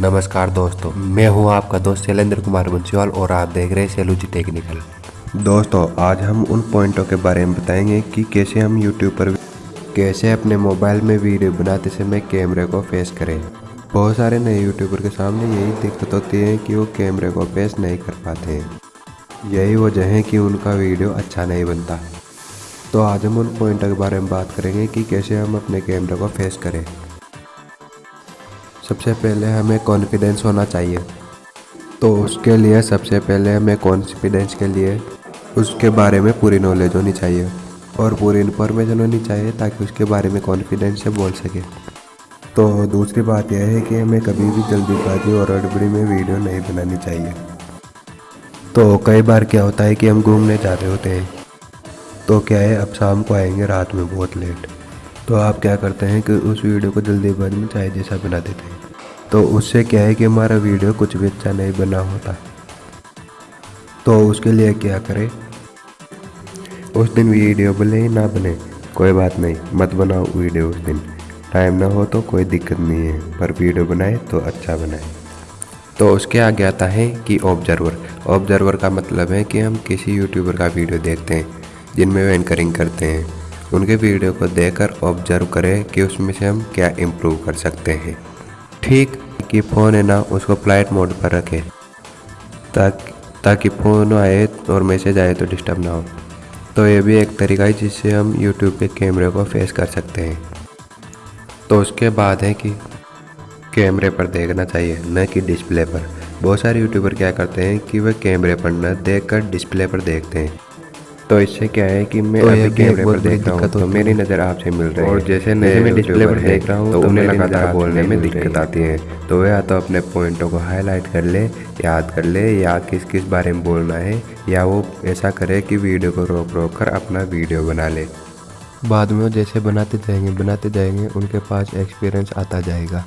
नमस्कार दोस्तों, मैं हूँ आपका दोस्त शैलेंद्र कुमार बंसीवाल और आप देख रहे हैं सेलूजी टेक्निकल। दोस्तों, आज हम उन पॉइंटों के बारे में बताएँगे कि कैसे हम यूट्यूब पर कैसे अपने मोबाइल में वीडियो बनाते समय कैमरे को फेस करें। बहुत सारे नए यूट्यूबर के सामने यही दिक्कत होती है कि वो कैमरे को फेस नहीं कर पाते। यही वजह है कि उनका वीडियो अच्छा नहीं बनता। तो आज हम उन पॉइंटों के बारे में बात करेंगे कि कैसे हम अपने कैमरे को फेस करें। सबसे पहले हमें कॉन्फिडेंस होना चाहिए। तो उसके लिए सबसे पहले हमें कॉन्फिडेंस के लिए उसके बारे में पूरी नॉलेज होनी चाहिए और पूरी इन्फॉर्मेशन होनी चाहिए ताकि उसके बारे में कॉन्फिडेंस से बोल सके। तो दूसरी बात यह है कि हमें कभी भी जल्दीबाजी और अड़बड़ी में वीडियो नहीं बनानी चाहिए। तो कई बार क्या होता है कि हम घूमने जा रहे होते हैं। तो क्या है, अब शाम को आएँगे, रात में बहुत लेट तो आप क्या करते हैं कि उस वीडियो को जल्दी जल्दीबाजी में चाहे जैसा बना देते हैं। तो उससे क्या है कि हमारा वीडियो कुछ भी अच्छा नहीं बना होता। तो उसके लिए क्या करें? उस दिन वीडियो ही ना बने, कोई बात नहीं, मत बनाओ वीडियो उस दिन। टाइम ना हो तो कोई दिक्कत नहीं है, पर वीडियो बनाए तो अच्छा बनाए। तो उसके आगे आता है कि ऑब्जर्वर ऑब्जर्वर का मतलब है कि हम किसी यूट्यूबर का वीडियो देखते हैं, जिनमें वो एंकरिंग करते हैं। उनके वीडियो को देखकर ऑब्ज़र्व करें कि उसमें से हम क्या इम्प्रूव कर सकते हैं। ठीक कि फ़ोन है ना, उसको फ़्लाइट मोड पर रखें। ताकि ताकि फ़ोन आए और मैसेज आए तो डिस्टर्ब ना हो। तो ये भी एक तरीका है जिससे हम यूट्यूब के कैमरे को फेस कर सकते हैं। तो उसके बाद है कि कैमरे पर देखना चाहिए, न कि डिस्प्ले पर। बहुत सारे यूट्यूबर क्या करते हैं कि वह कैमरे पर न देखकर डिस्प्ले पर देखते हैं। तो इससे क्या है कि मैं तो अभी कैमरे पर देख रहा हूँ तो मेरी नज़र आपसे मिल रही है। और जैसे नए मैं डिस्प्ले पर देख रहा हूँ तो, तो उन्हें लगातार बोलने में दिक्कत आती है। तो वह या तो अपने पॉइंटों को हाईलाइट कर ले याद कर ले या किस किस बारे में बोलना है या वो ऐसा करे कि वीडियो को रोक रोक कर अपना वीडियो बना ले। बाद में वो जैसे बनाते जाएँगे बनाते जाएँगे उनके पास एक्सपीरियंस आता जाएगा।